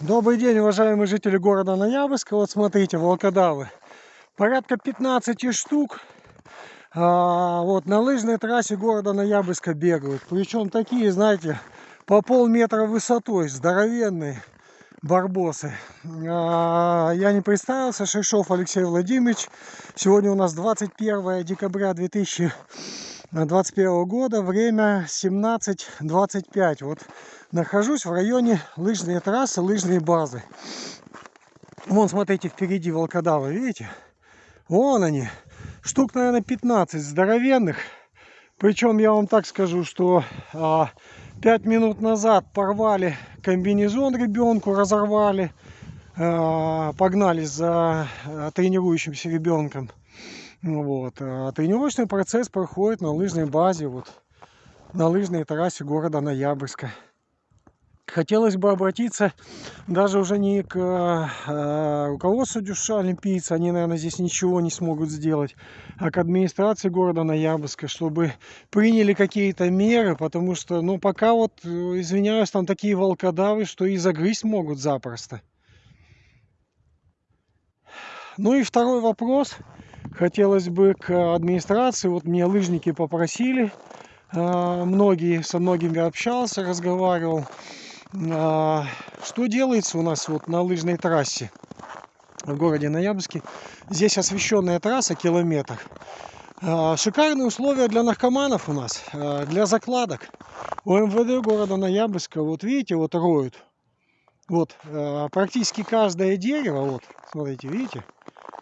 Добрый день, уважаемые жители города Ноябрьска. Вот смотрите, волкодавы. Порядка 15 штук. А, вот на лыжной трассе города Ноябрьска бегают. Причем такие, знаете, по полметра высотой, здоровенные барбосы. А, я не представился, Шишов Алексей Владимирович. Сегодня у нас 21 декабря 2021 года, время 17.25. Вот нахожусь в районе лыжной трассы, лыжной базы. Вон, смотрите, впереди волкодавы, видите? Вон они. Штук, наверное, 15 здоровенных. Причем я вам так скажу, что а, 5 минут назад порвали комбинезон ребенку, разорвали. А, погнались за а, тренирующимся ребенком. Вот. А тренировочный процесс проходит на лыжной базе, вот, на лыжной трассе города Ноябрьска хотелось бы обратиться даже уже не к э, руководству Дюша олимпийца, они, наверное, здесь ничего не смогут сделать, а к администрации города Ноябрьска, чтобы приняли какие-то меры, потому что, ну, пока вот, э, извиняюсь, там такие волкодавы, что и загрызть могут запросто. Ну и второй вопрос. Хотелось бы к администрации, вот мне лыжники попросили, э, многие, со многими общался, разговаривал, а, что делается у нас вот на лыжной трассе в городе Ноябрьске? Здесь освещенная трасса, километр. А, шикарные условия для наркоманов у нас, а, для закладок. У МВД города Ноябрьска, вот видите, вот роют. Вот, практически каждое дерево, вот, смотрите, видите?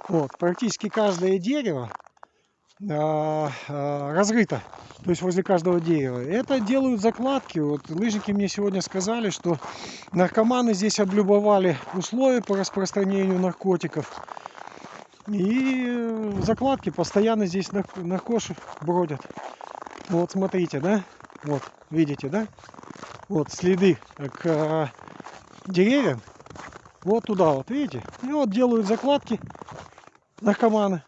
Вот, практически каждое дерево разрыто то есть возле каждого дерева. Это делают закладки. Вот лыжники мне сегодня сказали, что наркоманы здесь облюбовали условия по распространению наркотиков. И закладки постоянно здесь наркоши бродят. Вот смотрите, да? Вот, видите, да? Вот следы к а, деревьям. Вот туда вот, видите? И вот делают закладки наркоманы.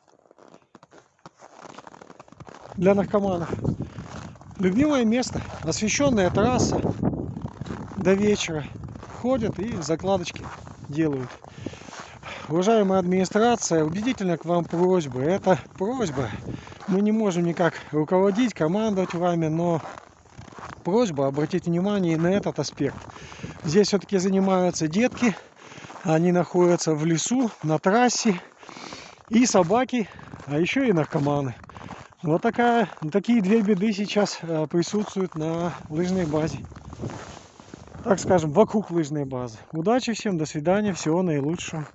Для наркоманов. Любимое место, освещенная трасса до вечера. Ходят и закладочки делают. Уважаемая администрация, убедительно к вам просьба. Это просьба. Мы не можем никак руководить, командовать вами, но просьба обратить внимание на этот аспект. Здесь все-таки занимаются детки. Они находятся в лесу, на трассе. И собаки, а еще и наркоманы. Вот такая, такие две беды сейчас э, присутствуют на лыжной базе. Так скажем, вокруг лыжной базы. Удачи всем, до свидания, всего наилучшего.